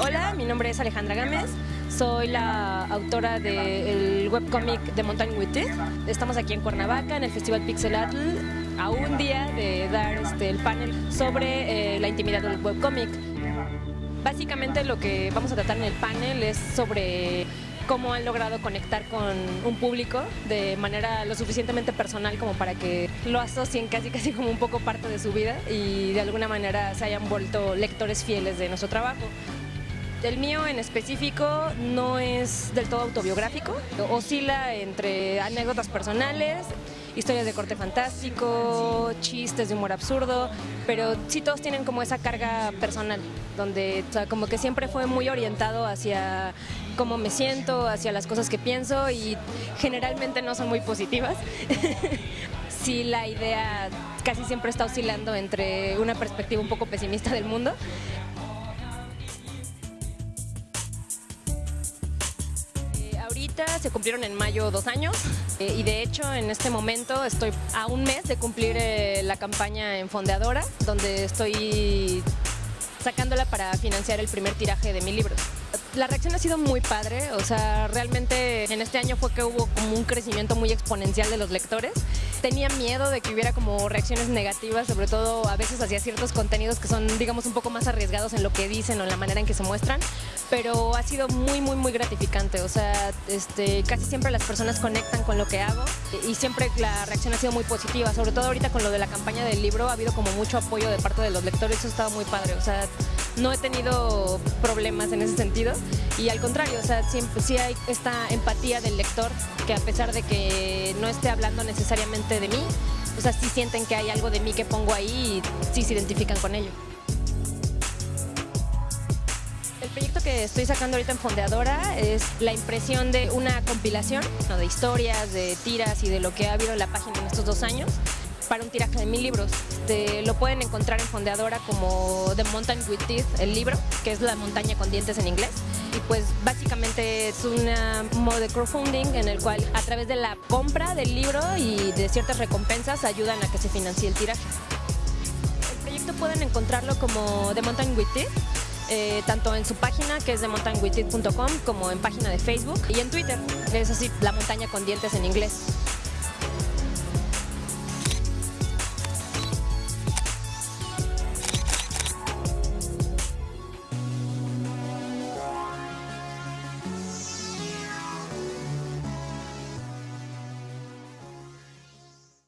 Hola, mi nombre es Alejandra Gámez, soy la autora del webcómic de Mountain Teeth. Estamos aquí en Cuernavaca, en el Festival Pixelatl, a un día de dar este, el panel sobre eh, la intimidad del webcómic. Básicamente lo que vamos a tratar en el panel es sobre cómo han logrado conectar con un público de manera lo suficientemente personal como para que lo asocien casi casi como un poco parte de su vida y de alguna manera se hayan vuelto lectores fieles de nuestro trabajo. El mío en específico no es del todo autobiográfico, oscila entre anécdotas personales, historias de corte fantástico, chistes de humor absurdo, pero sí todos tienen como esa carga personal, donde como que siempre fue muy orientado hacia cómo me siento, hacia las cosas que pienso y generalmente no son muy positivas. sí la idea casi siempre está oscilando entre una perspectiva un poco pesimista del mundo se cumplieron en mayo dos años eh, y de hecho en este momento estoy a un mes de cumplir eh, la campaña en Fondeadora donde estoy sacándola para financiar el primer tiraje de mi libro la reacción ha sido muy padre, o sea, realmente en este año fue que hubo como un crecimiento muy exponencial de los lectores. Tenía miedo de que hubiera como reacciones negativas, sobre todo a veces hacia ciertos contenidos que son, digamos, un poco más arriesgados en lo que dicen o en la manera en que se muestran, pero ha sido muy, muy, muy gratificante, o sea, este, casi siempre las personas conectan con lo que hago y siempre la reacción ha sido muy positiva, sobre todo ahorita con lo de la campaña del libro, ha habido como mucho apoyo de parte de los lectores, eso ha estado muy padre, o sea, no he tenido problemas en ese sentido. Y al contrario, o sea, siempre sí hay esta empatía del lector que a pesar de que no esté hablando necesariamente de mí, o sea, sí sienten que hay algo de mí que pongo ahí y sí se identifican con ello. El proyecto que estoy sacando ahorita en Fondeadora es la impresión de una compilación de historias, de tiras y de lo que ha habido en la página en estos dos años para un tiraje de mil libros. lo pueden encontrar en Fondeadora como The Mountain with Teeth, el libro, que es la montaña con dientes en inglés. Y pues básicamente es un modo de crowdfunding en el cual a través de la compra del libro y de ciertas recompensas ayudan a que se financie el tiraje. El proyecto pueden encontrarlo como The Mountain with Teeth, eh, tanto en su página que es de como en página de Facebook y en Twitter, es así, la montaña con dientes en inglés.